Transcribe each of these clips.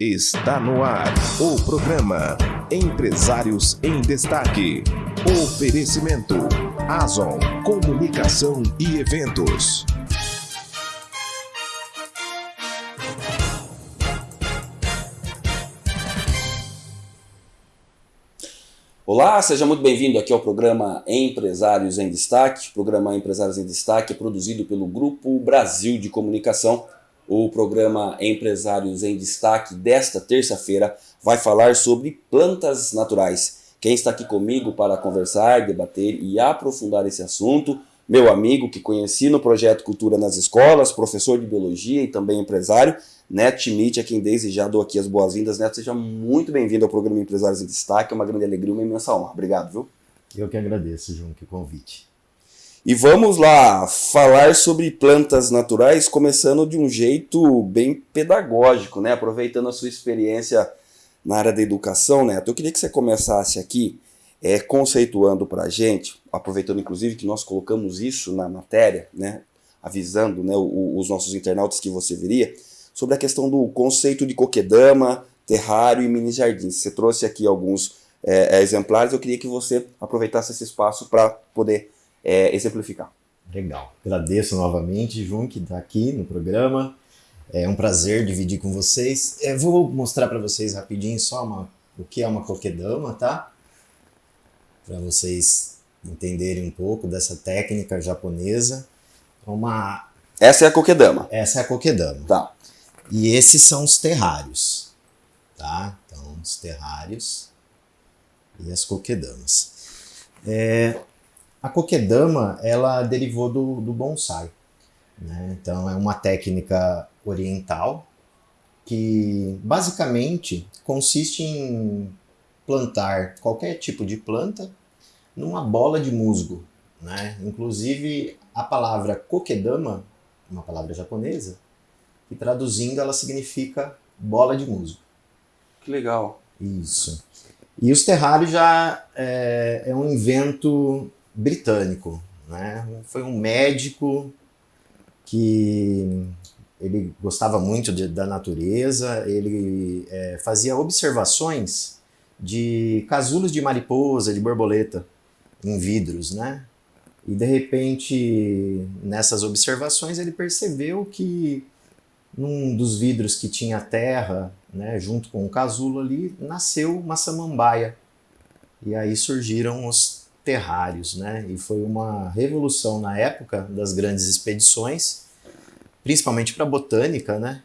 Está no ar o programa Empresários em Destaque. Oferecimento Azon Comunicação e Eventos. Olá, seja muito bem-vindo aqui ao programa Empresários em Destaque. O programa Empresários em Destaque é produzido pelo Grupo Brasil de Comunicação. O programa Empresários em Destaque desta terça-feira vai falar sobre plantas naturais. Quem está aqui comigo para conversar, debater e aprofundar esse assunto, meu amigo que conheci no projeto Cultura nas Escolas, professor de Biologia e também empresário, Neto Schmidt, a quem desde já dou aqui as boas-vindas. Neto, seja muito bem-vindo ao programa Empresários em Destaque. É uma grande alegria, uma imensa honra. Obrigado, viu? Eu que agradeço, João, que convite. E vamos lá falar sobre plantas naturais, começando de um jeito bem pedagógico, né? Aproveitando a sua experiência na área da educação, Neto. Eu queria que você começasse aqui é, conceituando para a gente, aproveitando inclusive que nós colocamos isso na matéria, né? Avisando né, os nossos internautas que você viria sobre a questão do conceito de coquedama, terrário e mini jardins. Você trouxe aqui alguns é, é, exemplares, eu queria que você aproveitasse esse espaço para poder é, exemplificar. Legal. Agradeço novamente, Jun, que está aqui no programa. É um prazer dividir com vocês. Eu vou mostrar para vocês rapidinho só uma, o que é uma coquedama, tá? Para vocês entenderem um pouco dessa técnica japonesa. Uma... Essa é a coquedama. Essa é a coquedama. Tá. E esses são os terrários, tá? Então, os terrários e as coquedamas. É, a coquedama, ela derivou do, do bonsai. Né? Então, é uma técnica oriental que, basicamente, consiste em plantar qualquer tipo de planta numa bola de musgo. Né? Inclusive, a palavra kokedama, uma palavra japonesa, e traduzindo ela significa bola de musgo. Que legal. Isso. E os terrários já é, é um invento britânico. Né? Foi um médico que ele gostava muito de, da natureza, ele é, fazia observações de casulos de mariposa, de borboleta em vidros, né? E de repente, nessas observações, ele percebeu que num dos vidros que tinha terra, né, junto com o casulo ali, nasceu uma samambaia. E aí surgiram os terrários, né? E foi uma revolução na época das grandes expedições, principalmente para a botânica, né?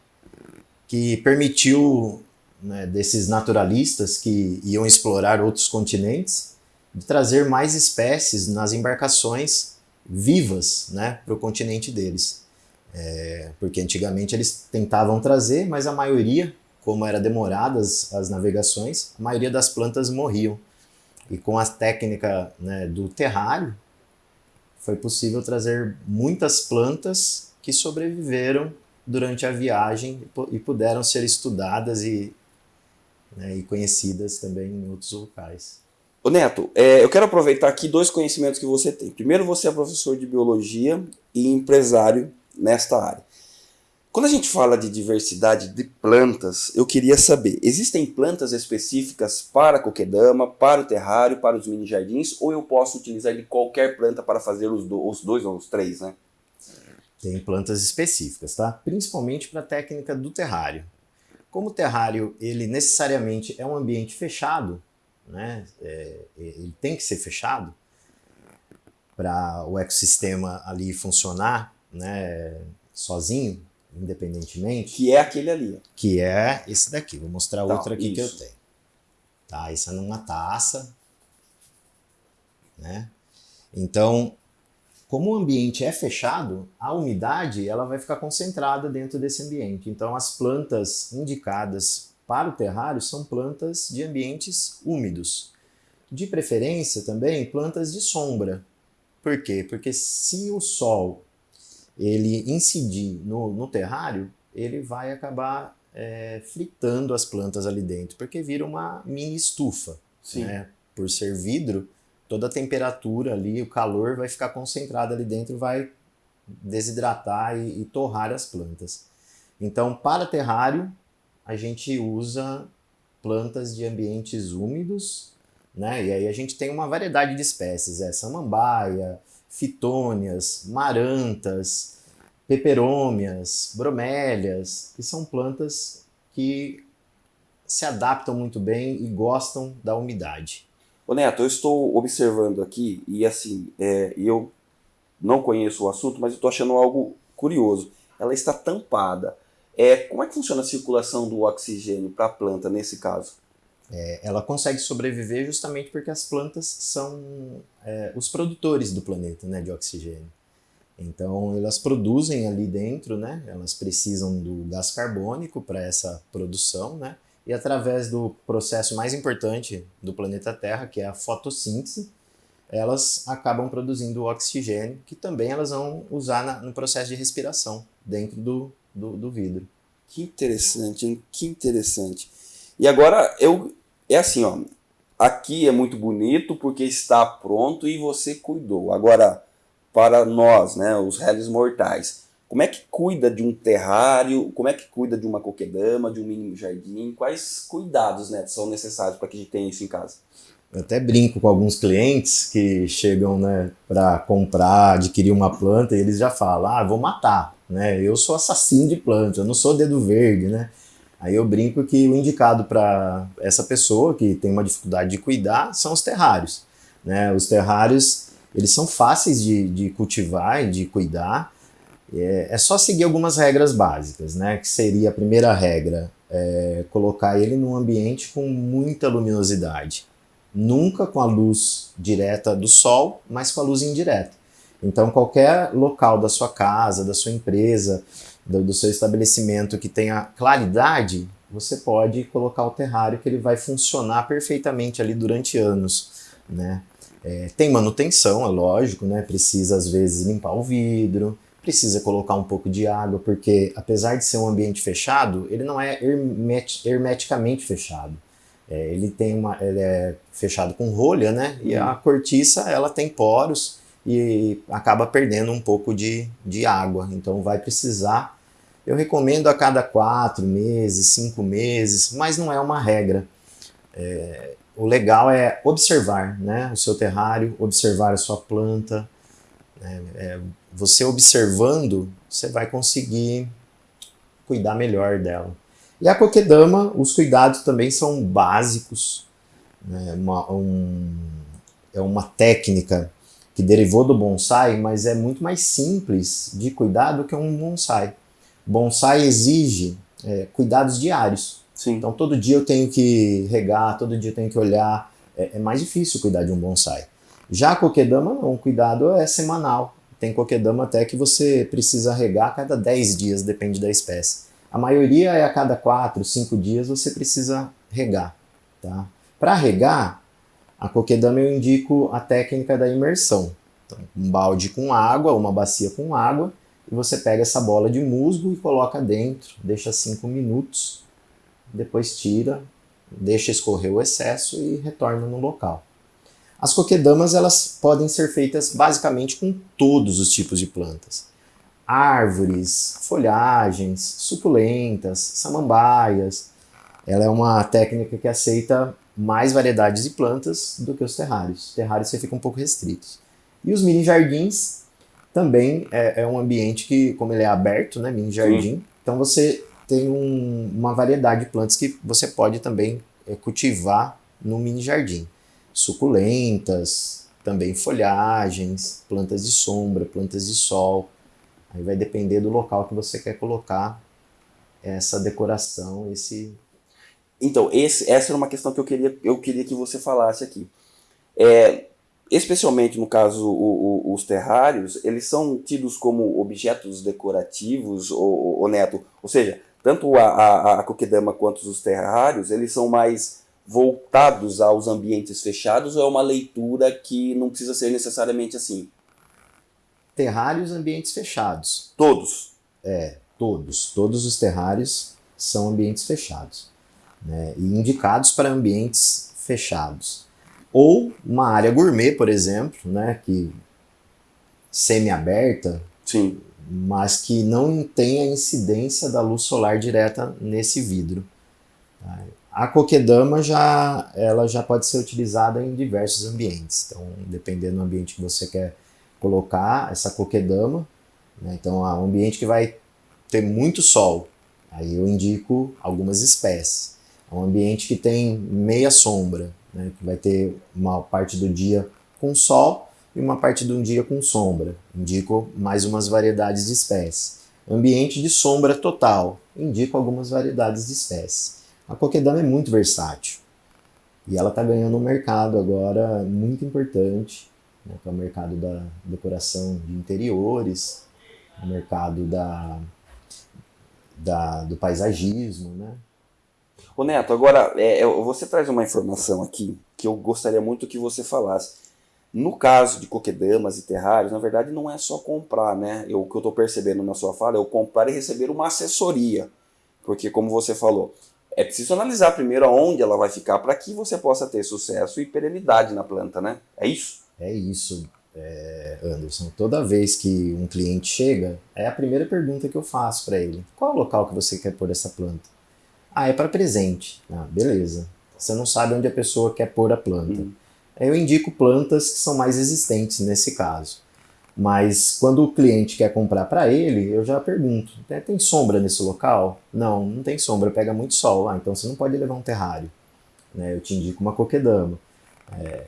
Que permitiu né, desses naturalistas que iam explorar outros continentes de trazer mais espécies nas embarcações vivas né, para o continente deles. É, porque antigamente eles tentavam trazer, mas a maioria, como era demoradas as navegações, a maioria das plantas morriam. E com a técnica né, do terrário, foi possível trazer muitas plantas que sobreviveram durante a viagem e puderam ser estudadas e, né, e conhecidas também em outros locais. Ô Neto, é, eu quero aproveitar aqui dois conhecimentos que você tem. Primeiro, você é professor de biologia e empresário nesta área. Quando a gente fala de diversidade de plantas, eu queria saber, existem plantas específicas para coquedama, para o terrário, para os mini jardins, ou eu posso utilizar de qualquer planta para fazer os, do, os dois ou os três, né? Tem plantas específicas, tá? Principalmente para a técnica do terrário. Como o terrário, ele necessariamente é um ambiente fechado, né? É, ele tem que ser fechado para o ecossistema ali funcionar, né, sozinho, independentemente. Que é aquele ali. Que é esse daqui. Vou mostrar tá, outro aqui isso. que eu tenho. Tá, isso é numa taça. Né? Então, como o ambiente é fechado, a umidade ela vai ficar concentrada dentro desse ambiente. Então, as plantas indicadas para o terrário são plantas de ambientes úmidos. De preferência também plantas de sombra. Por quê? Porque se o sol ele incidir no, no terrário, ele vai acabar é, fritando as plantas ali dentro, porque vira uma mini estufa. Né? Por ser vidro, toda a temperatura ali, o calor vai ficar concentrado ali dentro, vai desidratar e, e torrar as plantas. Então, para terrário, a gente usa plantas de ambientes úmidos, né? E aí a gente tem uma variedade de espécies, é samambaia, fitônias, marantas, peperômias, bromélias, que são plantas que se adaptam muito bem e gostam da umidade. Ô Neto, eu estou observando aqui e assim, é, eu não conheço o assunto, mas estou achando algo curioso. Ela está tampada. É, como é que funciona a circulação do oxigênio para a planta nesse caso? É, ela consegue sobreviver justamente porque as plantas são é, os produtores do planeta né, de oxigênio. Então elas produzem ali dentro, né, elas precisam do gás carbônico para essa produção, né, e através do processo mais importante do planeta Terra, que é a fotossíntese, elas acabam produzindo oxigênio, que também elas vão usar na, no processo de respiração dentro do, do, do vidro. Que interessante? Que interessante. E agora, eu é assim, ó. Aqui é muito bonito porque está pronto e você cuidou. Agora, para nós, né, os réis mortais, como é que cuida de um terrário? Como é que cuida de uma coquedama, de um mini jardim? Quais cuidados né, são necessários para que a gente tenha isso em casa? Eu até brinco com alguns clientes que chegam né, para comprar, adquirir uma planta e eles já falam: ah, vou matar, né? Eu sou assassino de planta, eu não sou dedo verde, né? Aí eu brinco que o indicado para essa pessoa que tem uma dificuldade de cuidar são os terrários. Né? Os terrários eles são fáceis de, de cultivar e de cuidar. É, é, só seguir algumas regras básicas, né? Que seria a primeira regra, é, colocar ele num ambiente com muita luminosidade nunca com a luz direta do sol, mas com a luz indireta. Então, qualquer local da sua casa, da sua empresa, do, do, seu estabelecimento que tenha claridade, você pode colocar o terrário que ele vai funcionar perfeitamente ali durante anos. Né? É, tem manutenção, é lógico, né? precisa às vezes limpar o vidro, precisa colocar um pouco de água, porque apesar de ser um ambiente fechado, ele não é hermeticamente fechado. É, ele tem uma, ele é fechado com rolha, né? E a uhum. cortiça ela tem poros e acaba perdendo um pouco de, de água. Então vai precisar. Eu recomendo a cada quatro meses, cinco meses, mas não é uma regra. É, o legal é observar, né? O seu terrário, observar a sua planta. Né? É, você observando, você vai conseguir cuidar melhor dela. E a coquedama, os cuidados também são básicos. Né? Uma, um, é uma técnica que derivou do bonsai, mas é muito mais simples de cuidar do que um bonsai. Bonsai exige é, cuidados diários. Sim. Então todo dia eu tenho que regar, todo dia eu tenho que olhar. É, é mais difícil cuidar de um bonsai. Já a coquedama não, o cuidado é semanal. Tem coquedama até que você precisa regar a cada 10 dias, depende da espécie. A maioria é a cada 4, 5 dias você precisa regar. Tá? Para regar, a coquedama eu indico a técnica da imersão. Então, um balde com água, uma bacia com água, e você pega essa bola de musgo e coloca dentro, deixa 5 minutos, depois tira, deixa escorrer o excesso e retorna no local. As coquedamas elas podem ser feitas basicamente com todos os tipos de plantas árvores, folhagens, suculentas, samambaias. Ela é uma técnica que aceita mais variedades de plantas do que os terrários. Os terrários você fica um pouco restritos. E os mini jardins também é, é um ambiente que, como ele é aberto, né, mini jardim, Sim. então você tem um, uma variedade de plantas que você pode também é, cultivar no mini jardim. Suculentas, também folhagens, plantas de sombra, plantas de sol. Aí vai depender do local que você quer colocar essa decoração, esse... Então, esse, essa era uma questão que eu queria, eu queria que você falasse aqui. É, especialmente no caso o, o, os terrários, eles são tidos como objetos decorativos, ou, ou Neto? Ou seja, tanto a, a, a coquedama quanto os terrários, eles são mais voltados aos ambientes fechados ou é uma leitura que não precisa ser necessariamente assim? terrários ambientes fechados. Todos? É, todos. Todos os terrários são ambientes fechados. Né, e indicados para ambientes fechados. Ou uma área gourmet, por exemplo, né, que semi-aberta, mas que não tem a incidência da luz solar direta nesse vidro. A coquedama já, ela já pode ser utilizada em diversos ambientes. Então, dependendo do ambiente que você quer colocar essa coquedama, né? então, um ambiente que vai ter muito sol, aí eu indico algumas espécies. Um ambiente que tem meia sombra, né? que vai ter uma parte do dia com sol e uma parte do dia com sombra. Indico mais umas variedades de espécies. Ambiente de sombra total. Indico algumas variedades de espécies. A coquedama é muito versátil. E ela está ganhando um mercado agora muito importante, né, que é o mercado da decoração de interiores, o mercado da, da, do paisagismo. Né? Ô Neto, agora é, você traz uma informação aqui que eu gostaria muito que você falasse. No caso de coquedamas e terrários, na verdade não é só comprar, né? Eu, o que eu estou percebendo na sua fala é o comprar e receber uma assessoria. Porque, como você falou, é preciso analisar primeiro aonde ela vai ficar para que você possa ter sucesso e perenidade na planta, né? É isso? É isso, é, Anderson. Toda vez que um cliente chega, é a primeira pergunta que eu faço para ele. Qual é o local que você quer pôr essa planta? Ah, é para presente. Ah, beleza. Você não sabe onde a pessoa quer pôr a planta. Hum eu indico plantas que são mais existentes nesse caso. Mas quando o cliente quer comprar para ele, eu já pergunto: tem sombra nesse local? Não, não tem sombra, pega muito sol. Ah, então você não pode levar um terrário. Né? Eu te indico uma coquedama. É,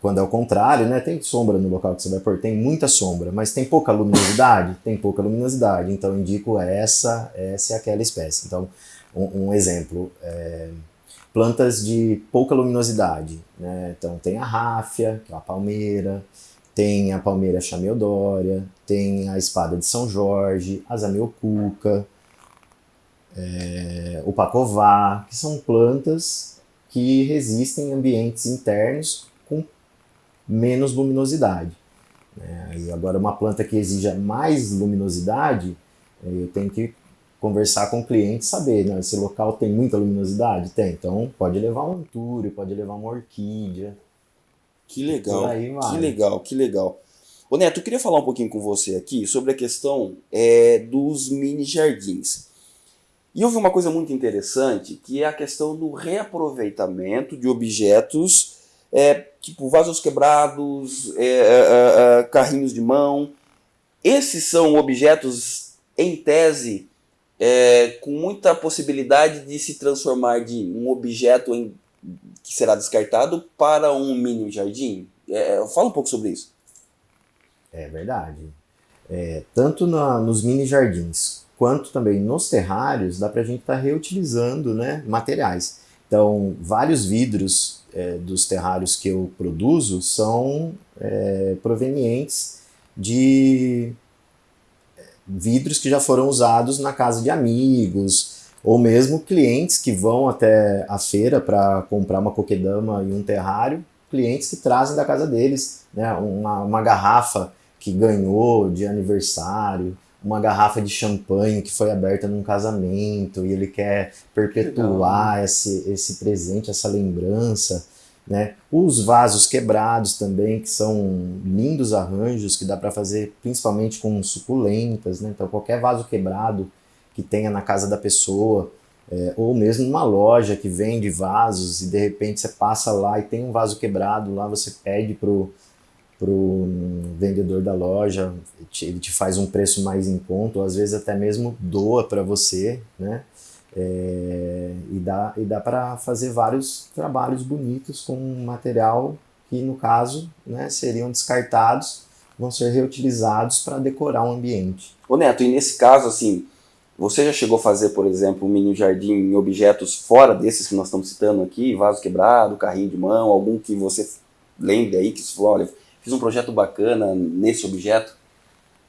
quando é o contrário, né, tem sombra no local que você vai pôr, tem muita sombra, mas tem pouca luminosidade? Tem pouca luminosidade, então eu indico essa, essa e aquela espécie. Então, um, um exemplo, é, plantas de pouca luminosidade. Né? Então tem a ráfia, que é a palmeira, tem a palmeira chameodória, tem a espada de São Jorge, a zamioculca, é, o pacová, que são plantas que resistem em ambientes internos com menos luminosidade. É, e agora uma planta que exija mais luminosidade, eu tenho que conversar com o cliente, saber, né, esse local tem muita luminosidade? Tem, então pode levar um antúrio, pode levar uma orquídea. Que legal, que legal, que legal. Ô Neto, eu queria falar um pouquinho com você aqui sobre a questão é, dos mini jardins. E houve uma coisa muito interessante, que é a questão do reaproveitamento de objetos, é, tipo vasos quebrados, é, é, é carrinhos de mão. Esses são objetos, em tese, é, com muita possibilidade de se transformar de um objeto em, que será descartado para um mini jardim? É, fala um pouco sobre isso. É verdade. É, tanto na, nos mini jardins quanto também nos terrários, dá para a gente estar tá reutilizando né, materiais. Então, vários vidros é, dos terrários que eu produzo são é, provenientes de vidros que já foram usados na casa de amigos, ou mesmo clientes que vão até a feira para comprar uma coquedama e um terrário, clientes que trazem da casa deles né, uma, uma garrafa que ganhou de aniversário, uma garrafa de champanhe que foi aberta num casamento e ele quer perpetuar Legal. esse, esse presente, essa lembrança. Né? Os vasos quebrados também, que são lindos arranjos que dá para fazer principalmente com suculentas. Né? Então, qualquer vaso quebrado que tenha na casa da pessoa, é, ou mesmo numa loja que vende vasos e de repente você passa lá e tem um vaso quebrado, lá você pede pro pro vendedor da loja, ele te faz um preço mais em conta, ou às vezes até mesmo doa para você, né? É, e dá, e dá para fazer vários trabalhos bonitos com material que, no caso, né, seriam descartados, vão ser reutilizados para decorar um ambiente. Ô Neto, e nesse caso, assim, você já chegou a fazer, por exemplo, um mini jardim em objetos fora desses que nós estamos citando aqui, vaso quebrado, carrinho de mão, algum que você lembre aí, que você falou, olha, fiz um projeto bacana nesse objeto?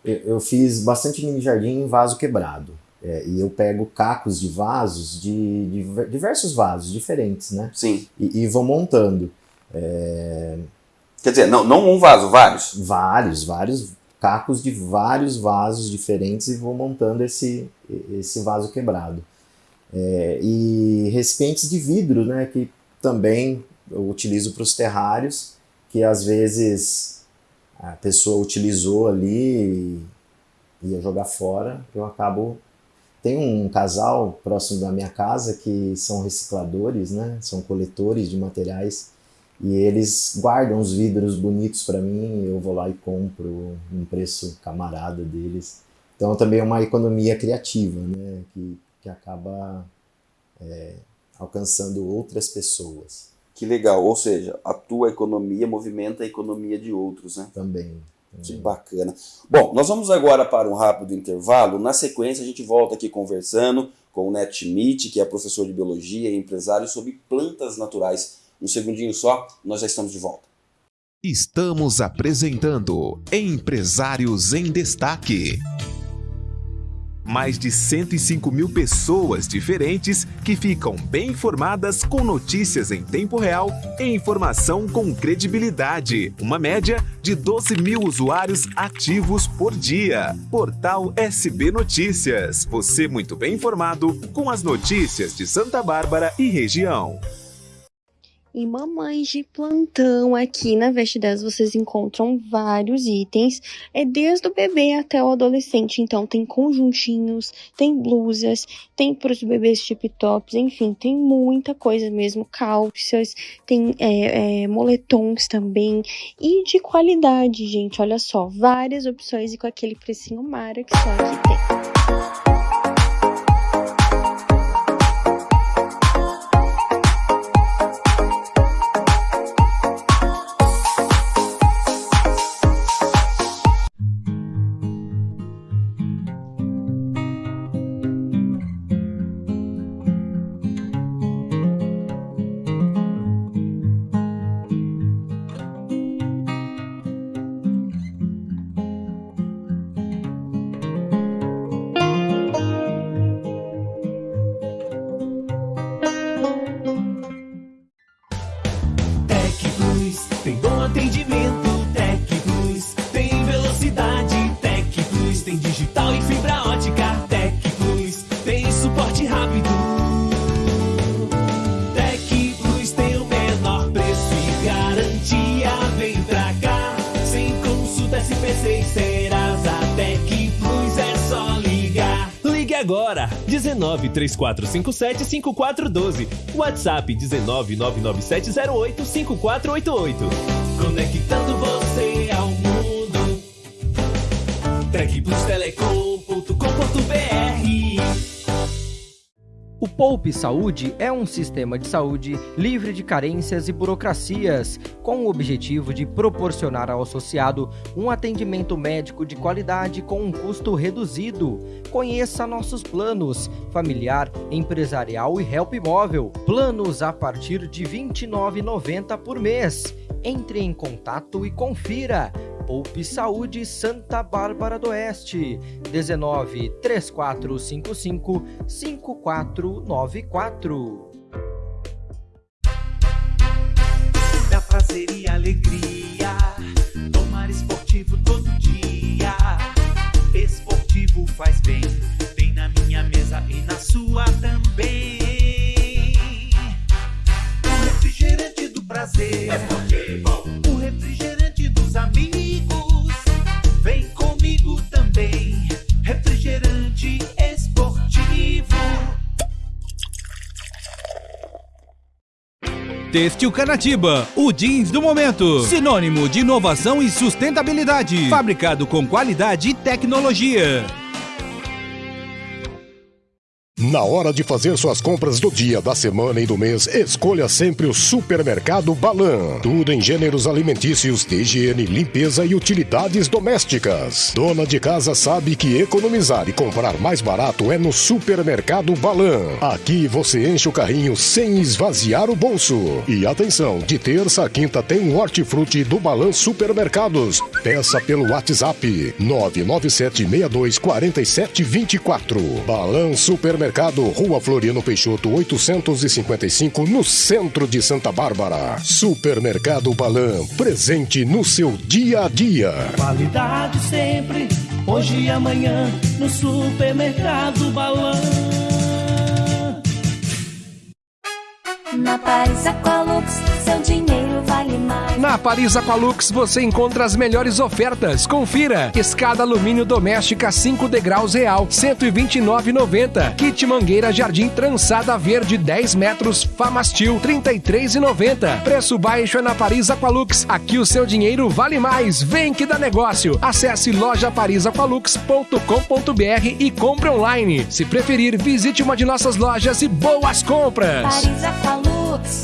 Eu, eu fiz bastante mini jardim em vaso quebrado. É, e eu pego cacos de vasos, de, de, diversos vasos diferentes, né? Sim. E, e vou montando. É... Quer dizer, não, não um vaso, vários? Vários, vários cacos de vários vasos diferentes e vou montando esse, esse vaso quebrado. É, e recipientes de vidro, né? Que também eu utilizo para os terrários, que às vezes a pessoa utilizou ali e ia jogar fora, eu acabo tem um casal próximo da minha casa que são recicladores, né? São coletores de materiais e eles guardam os vidros bonitos para mim. Eu vou lá e compro um preço camarada deles. Então também é uma economia criativa, né? Que, que acaba é, alcançando outras pessoas. Que legal, ou seja, a tua economia movimenta a economia de outros, né? Também. Que bacana. Bom, nós vamos agora para um rápido intervalo. Na sequência, a gente volta aqui conversando com o Neto Schmidt, que é professor de biologia e empresário sobre plantas naturais. Um segundinho só, nós já estamos de volta. Estamos apresentando Empresários em Destaque mais de 105 mil pessoas diferentes que ficam bem informadas com notícias em tempo real e informação com credibilidade. Uma média de 12 mil usuários ativos por dia. Portal SB Notícias. Você muito bem informado com as notícias de Santa Bárbara e região. E mamães de plantão aqui na Veste 10 vocês encontram vários itens, é desde o bebê até o adolescente. Então tem conjuntinhos, tem blusas, tem para os bebês tip tops, enfim, tem muita coisa mesmo, calças, tem é, é, moletons também e de qualidade, gente. Olha só, várias opções e com aquele precinho mara que só aqui tem. 19 3457 5412. WhatsApp 19 99708 5488. Conectando você ao mundo. Tecplustelecom.com.br o Poupe Saúde é um sistema de saúde livre de carências e burocracias, com o objetivo de proporcionar ao associado um atendimento médico de qualidade com um custo reduzido. Conheça nossos planos: familiar, empresarial e help móvel. Planos a partir de R$ 29,90 por mês. Entre em contato e confira. Poupe Saúde Santa Bárbara do Oeste, 19 3455 5494. Da prazer e alegria, tomar esportivo todo dia. Esportivo faz bem, bem na minha mesa e na sua também. Prazer, esportivo. o refrigerante dos amigos refrigerante esportivo. Têxtil Canatiba, o jeans do momento. Sinônimo de inovação e sustentabilidade. Fabricado com qualidade e tecnologia. Na hora de fazer suas compras do dia, da semana e do mês, escolha sempre o Supermercado Balan. Tudo em gêneros alimentícios, de higiene, limpeza e utilidades domésticas. Dona de casa sabe que economizar e comprar mais barato é no Supermercado Balan. Aqui você enche o carrinho sem esvaziar o bolso. E atenção, de terça a quinta tem o hortifruti do Balan Supermercados. Peça pelo WhatsApp 997624724. Balan Supermercados Supermercado, Rua Floriano Peixoto, 855, no centro de Santa Bárbara. Supermercado Balan, presente no seu dia a dia. Qualidade sempre, hoje e amanhã, no Supermercado Balan. Na Paris Aqualux, seu dinheiro vale mais. Na Paris Aqualux você encontra as melhores ofertas. Confira: escada alumínio doméstica 5 degraus real, 129,90. Kit mangueira jardim trançada verde 10 metros, Famastil 33,90. Preço baixo é na Paris Aqualux. Aqui o seu dinheiro vale mais. Vem que dá negócio. Acesse lojaparisaqualux.com.br e compre online. Se preferir, visite uma de nossas lojas e boas compras. Paris Aqualux,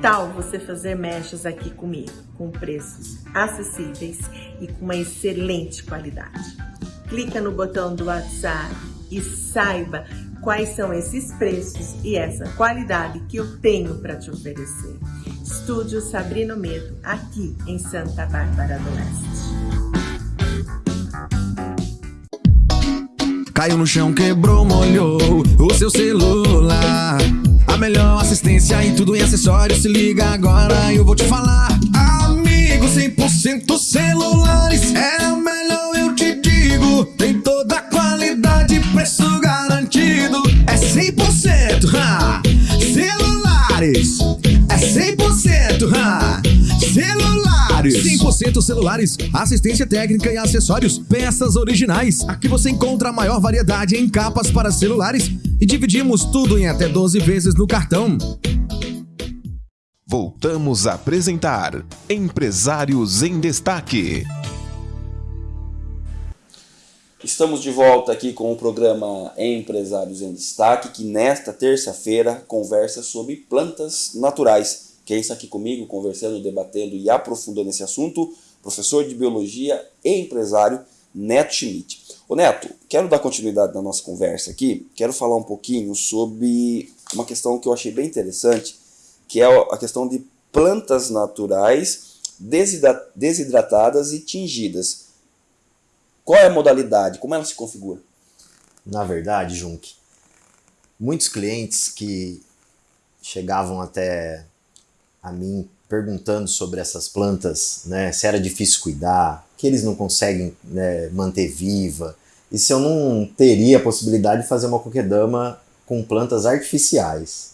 tal você fazer mechas aqui comigo, com preços acessíveis e com uma excelente qualidade? Clica no botão do WhatsApp e saiba quais são esses preços e essa qualidade que eu tenho para te oferecer. Estúdio Sabrino Medo, aqui em Santa Bárbara do Oeste. Caiu no chão, quebrou, molhou o seu celular. Melhor assistência e tudo em acessórios. Se liga agora, eu vou te falar. Amigo, 100% celulares. É o melhor, eu te digo. Tem toda a qualidade, preço garantido. É 100%. Ha! Celulares. É 100%. Ha! Celulares. 100% celulares, assistência técnica e acessórios, peças originais. Aqui você encontra a maior variedade em capas para celulares e dividimos tudo em até 12 vezes no cartão. Voltamos a apresentar Empresários em Destaque. Estamos de volta aqui com o programa Empresários em Destaque, que nesta terça-feira conversa sobre plantas naturais. Quem está aqui comigo, conversando, debatendo e aprofundando esse assunto, professor de Biologia e empresário Neto Schmidt. Ô Neto, quero dar continuidade na nossa conversa aqui, quero falar um pouquinho sobre uma questão que eu achei bem interessante, que é a questão de plantas naturais desidra- desidratadas e tingidas. Qual é a modalidade? Como ela se configura? Na verdade, Junk, muitos clientes que chegavam até a mim perguntando sobre essas plantas, né, se era difícil cuidar, que eles não conseguem né, manter viva, e se eu não teria a possibilidade de fazer uma coquedama com plantas artificiais.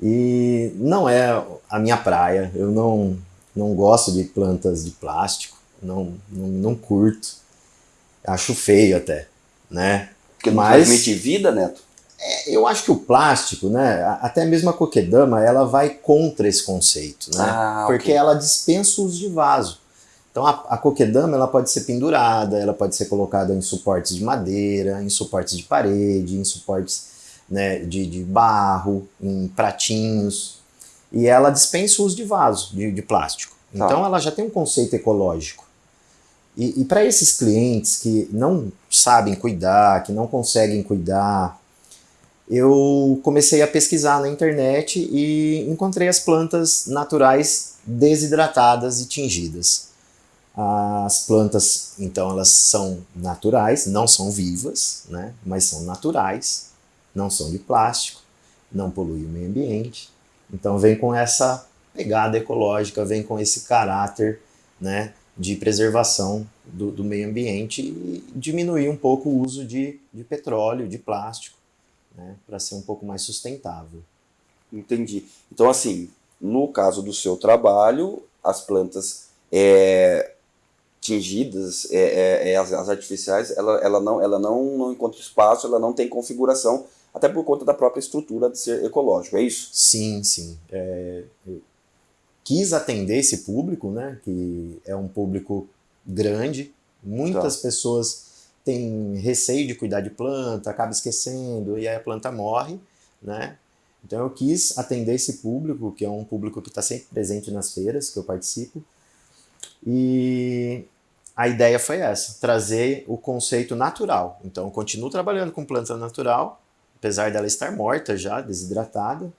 E não é a minha praia, eu não, não gosto de plantas de plástico, não, não, não curto, acho feio até, né? Porque não transmite vida, Neto? É, eu acho que o plástico, né, até mesmo a coquedama, ela vai contra esse conceito, né? Ah, Porque ok. ela dispensa o uso de vaso. Então a, a coquedama ela pode ser pendurada, ela pode ser colocada em suportes de madeira, em suportes de parede, em suportes né, de, de barro, em pratinhos. E ela dispensa o uso de vaso, de, de plástico. Tá. Então ela já tem um conceito ecológico. E, e para esses clientes que não sabem cuidar, que não conseguem cuidar, eu comecei a pesquisar na internet e encontrei as plantas naturais desidratadas e tingidas. As plantas, então, elas são naturais, não são vivas, né? mas são naturais, não são de plástico, não poluem o meio ambiente. Então, vem com essa pegada ecológica, vem com esse caráter né, de preservação do, do meio ambiente e diminuir um pouco o uso de, de petróleo, de plástico, né, para ser um pouco mais sustentável. Entendi. Então, assim, no caso do seu trabalho, as plantas é, tingidas, é, é, é, as, as artificiais, ela, ela, não, ela não, não encontra espaço, ela não tem configuração, até por conta da própria estrutura de ser ecológico, é isso? Sim, sim. É, eu quis atender esse público, né, que é um público grande, muitas Tá. pessoas têm receio de cuidar de planta, acaba esquecendo e aí a planta morre, né? Então eu quis atender esse público, que é um público que está sempre presente nas feiras que eu participo, e a ideia foi essa, trazer o conceito natural. Então eu continuo trabalhando com planta natural, apesar dela estar morta já, desidratada,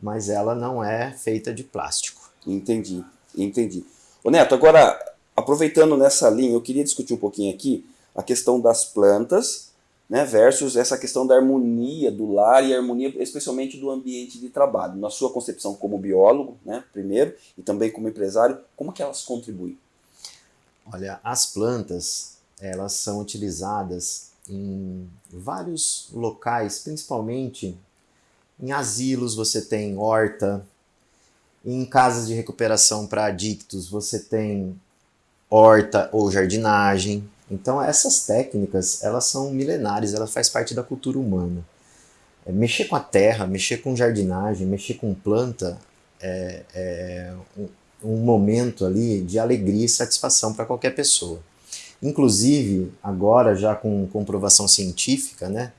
mas ela não é feita de plástico. Entendi, entendi. Ô Neto, agora, aproveitando nessa linha, eu queria discutir um pouquinho aqui a questão das plantas, né, versus essa questão da harmonia do lar e harmonia especialmente do ambiente de trabalho. Na sua concepção como biólogo, né, primeiro, e também como empresário, como que elas contribuem? Olha, as plantas, elas são utilizadas em vários locais, principalmente em asilos você tem horta, em casas de recuperação para adictos você tem horta ou jardinagem. Então essas técnicas, elas são milenares, elas fazem parte da cultura humana. É, mexer com a terra, mexer com jardinagem, mexer com planta é, é um, um momento ali de alegria e satisfação para qualquer pessoa. Inclusive, agora já com comprovação científica, né?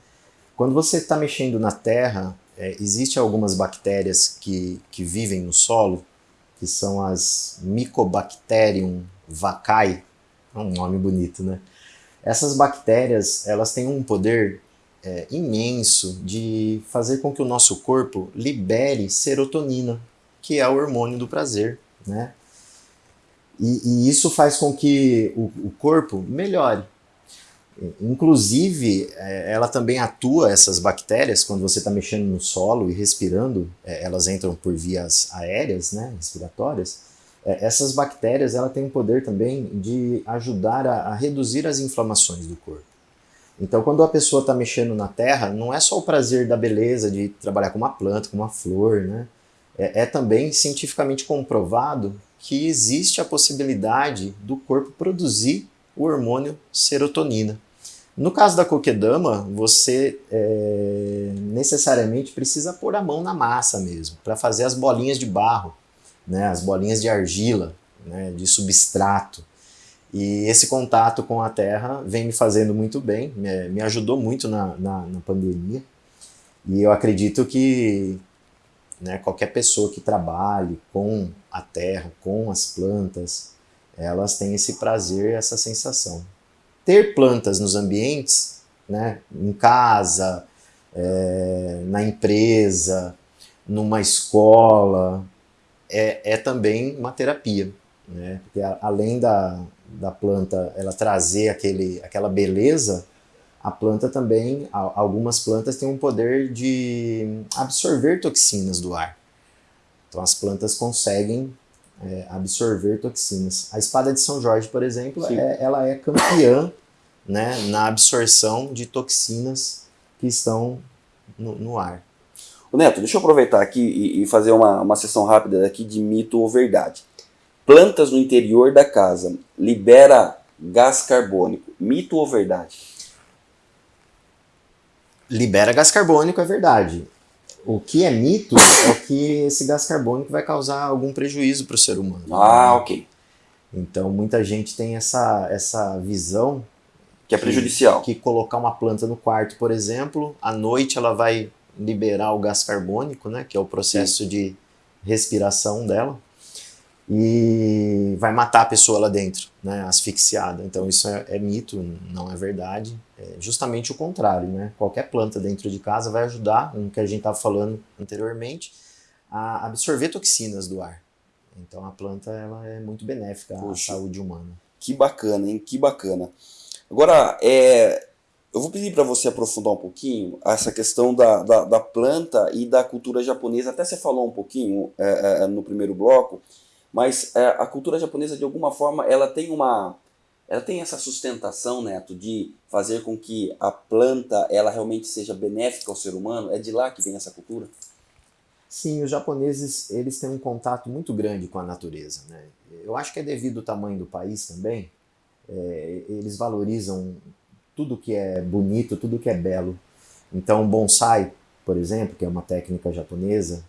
Quando você está mexendo na terra, é, existem algumas bactérias que, que vivem no solo, que são as Mycobacterium vaccae, é um nome bonito, né? Essas bactérias, elas têm um poder é, imenso de fazer com que o nosso corpo libere serotonina, que é o hormônio do prazer, né? E, e isso faz com que o, o corpo melhore. Inclusive, é, ela também atua, essas bactérias, quando você está mexendo no solo e respirando, é, elas entram por vias aéreas, né, respiratórias. É, essas bactérias ela têm o poder também de ajudar a, a reduzir as inflamações do corpo. Então, quando a pessoa está mexendo na terra, não é só o prazer da beleza de trabalhar com uma planta, com uma flor, né? É, é também cientificamente comprovado que existe a possibilidade do corpo produzir o hormônio serotonina. No caso da coquedama, você é, necessariamente precisa pôr a mão na massa mesmo, para fazer as bolinhas de barro, né, as bolinhas de argila, né, de substrato. E esse contato com a terra vem me fazendo muito bem, me, me ajudou muito na, na, na, pandemia. E eu acredito que né, qualquer pessoa que trabalhe com a terra, com as plantas, elas têm esse prazer, essa sensação. Ter plantas nos ambientes, né, em casa, é, na empresa, numa escola, é, é também uma terapia. Né? Porque a, além da, da planta ela trazer aquele, aquela beleza, a planta também, algumas plantas têm um poder de absorver toxinas do ar. Então as plantas conseguem é, absorver toxinas. A espada de São Jorge, por exemplo, é, ela é campeã né, na absorção de toxinas que estão no, no ar. O Neto, deixa eu aproveitar aqui e, e fazer uma, uma sessão rápida aqui de mito ou verdade. Plantas no interior da casa libera gás carbônico. Mito ou verdade? Libera gás carbônico, é verdade. O que é mito é que esse gás carbônico vai causar algum prejuízo para o ser humano. Ah, ok. Então muita gente tem essa, essa visão que é prejudicial. Que, que colocar uma planta no quarto, por exemplo, à noite ela vai liberar o gás carbônico, né, que é o processo Sim. de respiração dela, e vai matar a pessoa lá dentro, né, asfixiada. Então isso é, é mito, não é verdade. É justamente o contrário, né? Qualquer planta dentro de casa vai ajudar, no que a gente estava falando anteriormente, a absorver toxinas do ar. Então a planta ela é muito benéfica Poxa, à saúde humana. Que bacana, hein? Que bacana. Agora, é, eu vou pedir para você aprofundar um pouquinho essa questão da, da, da, planta e da cultura japonesa. Até você falou um pouquinho é, é, no primeiro bloco, mas é, a cultura japonesa, de alguma forma, ela tem uma... Ela tem essa sustentação, Neto, de fazer com que a planta ela realmente seja benéfica ao ser humano? É de lá que vem essa cultura? Sim, os japoneses eles têm um contato muito grande com a natureza. Né? Eu acho que é devido ao tamanho do país também. É, eles valorizam tudo que é bonito, tudo que é belo. Então, bonsai, por exemplo, que é uma técnica japonesa,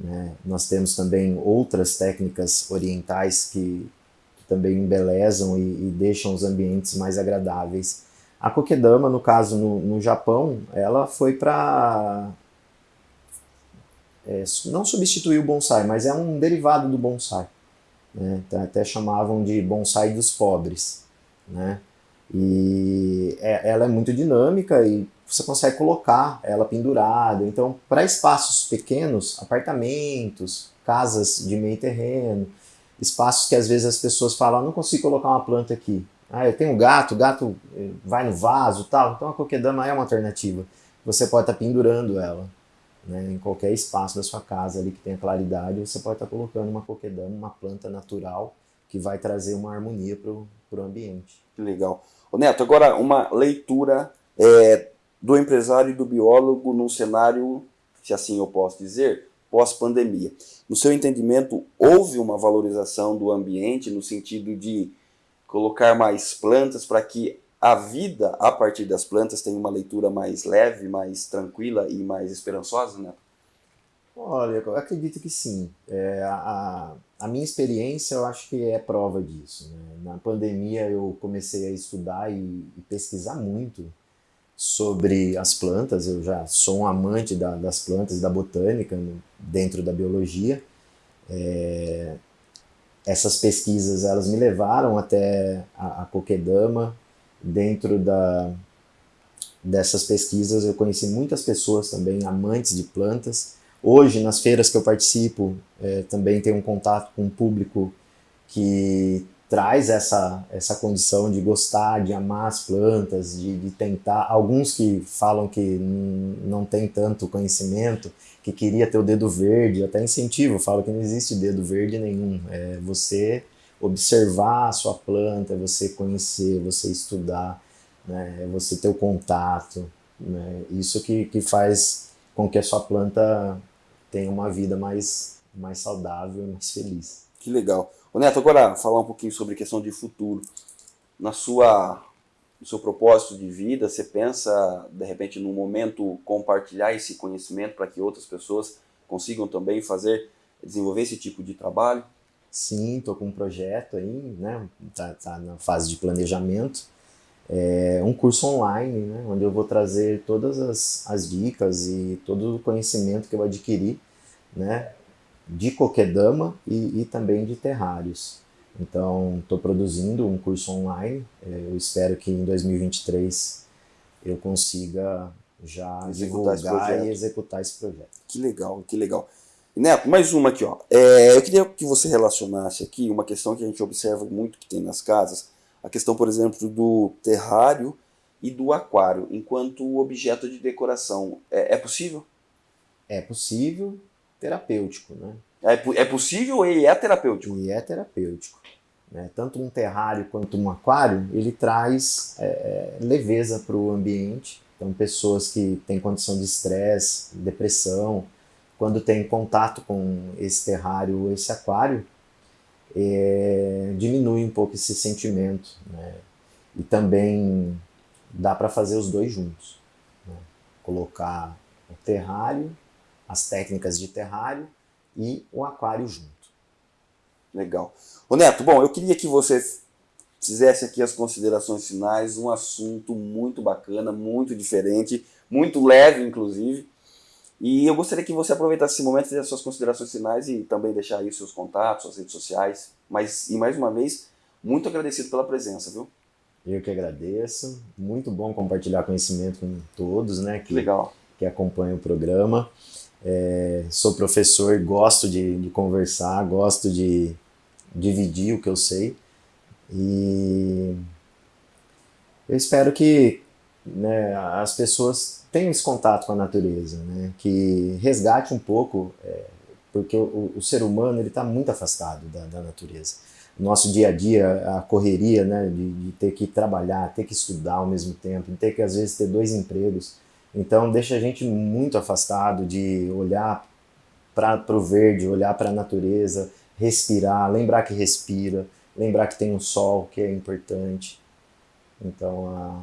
né? nós temos também outras técnicas orientais que, que também embelezam e, e, deixam os ambientes mais agradáveis. A kokedama, no caso no, no Japão, ela foi para é, não substituir o bonsai, mas é um derivado do bonsai. Né? Então, até chamavam de bonsai dos pobres. Né? E é, ela é muito dinâmica e você consegue colocar ela pendurada. Então, para espaços pequenos, apartamentos, casas de meio terreno, espaços que às vezes as pessoas falam, ah, não consigo colocar uma planta aqui. Ah, eu tenho um gato, o gato eh, vai no vaso tal. Então a coquedama é uma alternativa. Você pode estar tá pendurando ela né, em qualquer espaço da sua casa ali que tenha claridade. Você pode estar tá colocando uma coquedama, uma planta natural que vai trazer uma harmonia para o ambiente. Que legal. Ô Neto, agora uma leitura é, do empresário e do biólogo num cenário, se assim eu posso dizer, pós-pandemia. No seu entendimento, houve uma valorização do ambiente no sentido de colocar mais plantas para que a vida a partir das plantas tenha uma leitura mais leve, mais tranquila e mais esperançosa, né? Olha, eu acredito que sim. É, a, a minha experiência eu acho que é prova disso. Né? Na pandemia eu comecei a estudar e, e, pesquisar muito sobre as plantas. Eu já sou um amante da, das plantas, da botânica, dentro da biologia. É, essas pesquisas elas me levaram até a, a Coquedama. Dentro da, dessas pesquisas eu conheci muitas pessoas também amantes de plantas Hoje, nas feiras que eu participo, é, também tenho um contato com um público que traz essa, essa condição de gostar, de amar as plantas, de, de tentar. Alguns que falam que não tem tanto conhecimento, que queria ter o dedo verde, até incentivo, falo que não existe dedo verde nenhum. É você observar a sua planta, é você conhecer, você estudar, né, é você ter o contato. Né, isso que, que faz com que a sua planta tenha uma vida mais, mais saudável e mais feliz. Que legal. Ô Neto, agora falar um pouquinho sobre questão de futuro. Na sua, no seu propósito de vida, você pensa, de repente, num momento, compartilhar esse conhecimento para que outras pessoas consigam também fazer, desenvolver esse tipo de trabalho? Sim, estou com um projeto aí, né? Tá, tá na fase de planejamento. É um curso online, né? Onde eu vou trazer todas as, as dicas e todo o conhecimento que eu adquiri, né? De coquedama e, e também de terrários. Então, estou produzindo um curso online. É, eu espero que em 2023 eu consiga já executar divulgar e executar esse projeto. Que legal, que legal. Neto, mais uma aqui, ó. É, eu queria que você relacionasse aqui uma questão que a gente observa muito que tem nas casas, a questão, por exemplo, do terrário e do aquário, enquanto objeto de decoração. É, é possível? É possível, terapêutico, né? É, é possível e é terapêutico? E é terapêutico. Né? Tanto um terrário quanto um aquário, ele traz é, é leveza para o ambiente. Então, pessoas que têm condição de estresse, depressão, quando tem contato com esse terrário ou esse aquário, é, diminui um pouco esse sentimento. Né? E também dá para fazer os dois juntos. Né? Colocar o terrário, as técnicas de terrário e o aquário junto. Legal. Ô Neto, bom, eu queria que você fizesse aqui as considerações finais, um assunto muito bacana, muito diferente, muito leve, inclusive. E eu gostaria que você aproveitasse esse momento, fizesse suas considerações finais e também deixar aí seus contatos, suas redes sociais. Mas, e mais uma vez, muito agradecido pela presença, viu? Eu que agradeço. Muito bom compartilhar conhecimento com todos, né? Que, Legal. Que acompanham o programa. É, sou professor, gosto de, de conversar, gosto de dividir o que eu sei. E eu espero que né, as pessoas tenham esse contato com a natureza, né, que resgate um pouco, é, porque o, o, ser humano ele está muito afastado da, da, natureza. Nosso dia a dia, a correria né, de, de, ter que trabalhar, ter que estudar ao mesmo tempo, de ter que às vezes ter dois empregos, então deixa a gente muito afastado de olhar para o verde, olhar para a natureza, respirar, lembrar que respira, lembrar que tem um sol que é importante. Então a,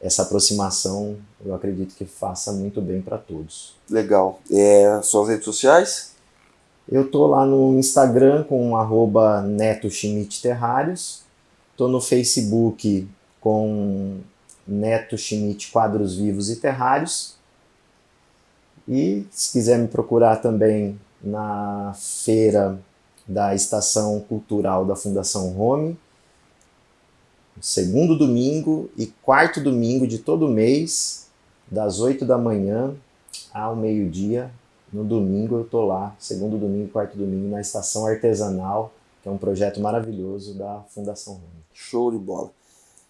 essa aproximação eu acredito que faça muito bem para todos. Legal. É, suas redes sociais? Eu tô lá no Instagram com arroba Neto Schmidt Terrários, tô no Facebook com Neto Schmidt Quadros Vivos e Terrários, e se quiser me procurar também na feira da Estação Cultural da Fundação Home, segundo domingo e quarto domingo de todo mês, das 8 da manhã ao meio-dia. No domingo eu tô lá, segundo domingo e quarto domingo, na Estação Artesanal, que é um projeto maravilhoso da Fundação Rony. Show de bola.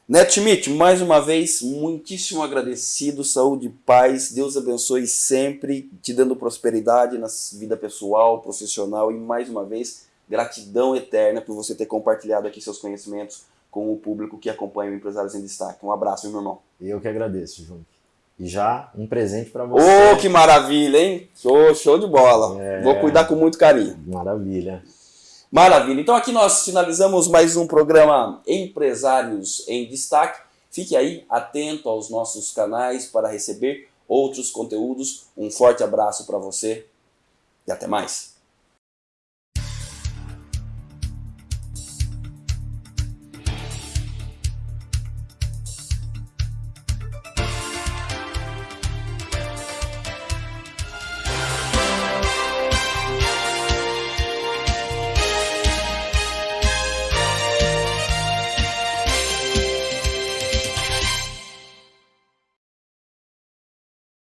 Neto Schmidt, mais uma vez, muitíssimo agradecido, saúde e paz, Deus abençoe sempre, te dando prosperidade na vida pessoal, profissional e mais uma vez, gratidão eterna por você ter compartilhado aqui seus conhecimentos com o público que acompanha o Empresários em Destaque. Um abraço, meu irmão. Eu que agradeço, Jung. E já um presente para você. Ô, oh, que maravilha, hein? Show, show de bola. É. Vou cuidar com muito carinho. Maravilha. Maravilha. Então aqui nós finalizamos mais um programa Empresários em Destaque. Fique aí atento aos nossos canais para receber outros conteúdos. Um forte abraço para você e até mais.